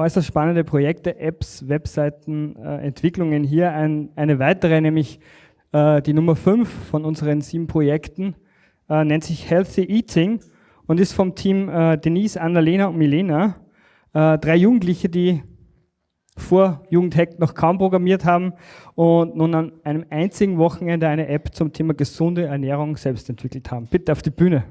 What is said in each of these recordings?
äußerst spannende Projekte, Apps, Webseiten, äh, Entwicklungen. Hier ein, eine weitere, nämlich äh, die Nummer 5 von unseren sieben Projekten, äh, nennt sich Healthy Eating und ist vom Team äh, Denise, Annalena und Milena. Äh, drei Jugendliche, die vor Jugendhack noch kaum programmiert haben und nun an einem einzigen Wochenende eine App zum Thema gesunde Ernährung selbst entwickelt haben. Bitte auf die Bühne.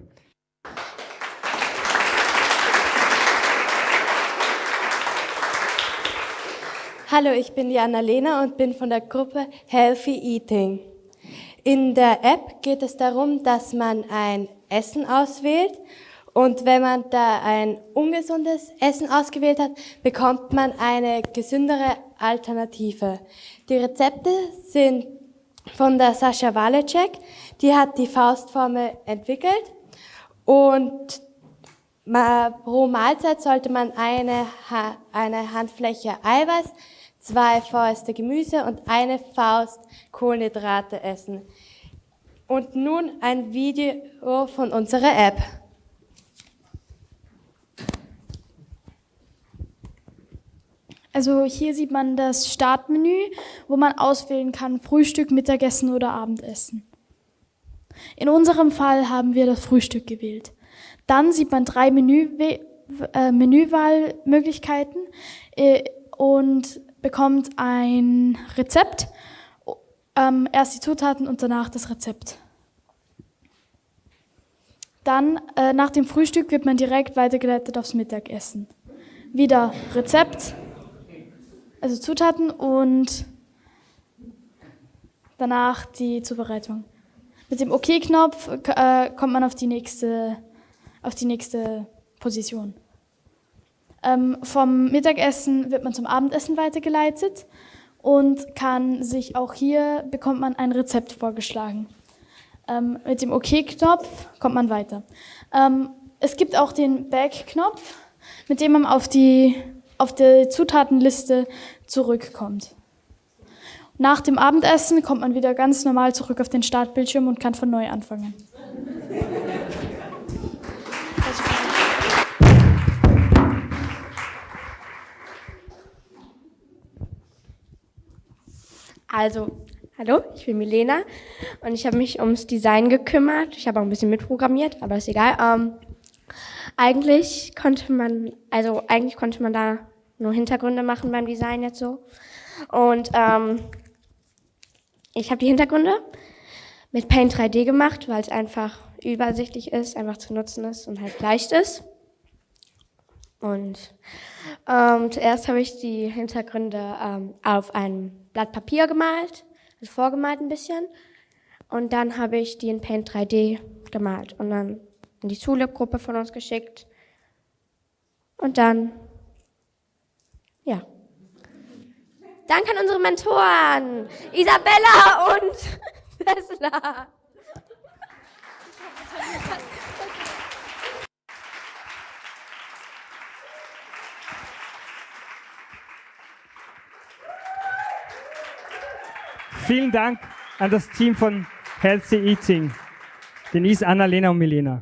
Hallo, ich bin die Annalena und bin von der Gruppe Healthy Eating. In der App geht es darum, dass man ein Essen auswählt und wenn man da ein ungesundes Essen ausgewählt hat, bekommt man eine gesündere Alternative. Die Rezepte sind von der Sascha Walecek, die hat die Faustformel entwickelt und pro Mahlzeit sollte man eine, eine Handfläche Eiweiß, zwei Fäuste Gemüse und eine Faust Kohlenhydrate essen. Und nun ein Video von unserer App. Also hier sieht man das Startmenü, wo man auswählen kann Frühstück, Mittagessen oder Abendessen. In unserem Fall haben wir das Frühstück gewählt. Dann sieht man drei Menü äh, Menüwahlmöglichkeiten äh, und bekommt ein Rezept, ähm, erst die Zutaten und danach das Rezept. Dann äh, nach dem Frühstück wird man direkt weitergeleitet aufs Mittagessen. Wieder Rezept, also Zutaten und danach die Zubereitung. Mit dem OK-Knopf äh, kommt man auf die nächste, auf die nächste Position. Ähm, vom Mittagessen wird man zum Abendessen weitergeleitet und kann sich auch hier bekommt man ein Rezept vorgeschlagen. Ähm, mit dem OK-Knopf kommt man weiter. Ähm, es gibt auch den Back-Knopf, mit dem man auf die auf die Zutatenliste zurückkommt. Nach dem Abendessen kommt man wieder ganz normal zurück auf den Startbildschirm und kann von neu anfangen. Also, hallo, ich bin Milena und ich habe mich ums Design gekümmert. Ich habe auch ein bisschen mitprogrammiert, aber ist egal. Ähm, eigentlich konnte man, also eigentlich konnte man da nur Hintergründe machen beim Design jetzt so. Und ähm, ich habe die Hintergründe mit Paint 3D gemacht, weil es einfach übersichtlich ist, einfach zu nutzen ist und halt leicht ist. Und ähm, zuerst habe ich die Hintergründe ähm, auf ein Blatt Papier gemalt, also vorgemalt ein bisschen. Und dann habe ich die in Paint 3D gemalt und dann in die Zulip-Gruppe von uns geschickt. Und dann ja. Danke an unsere Mentoren, Isabella und Tesla. Vielen Dank an das Team von Healthy Eating, Denise, Annalena und Milena.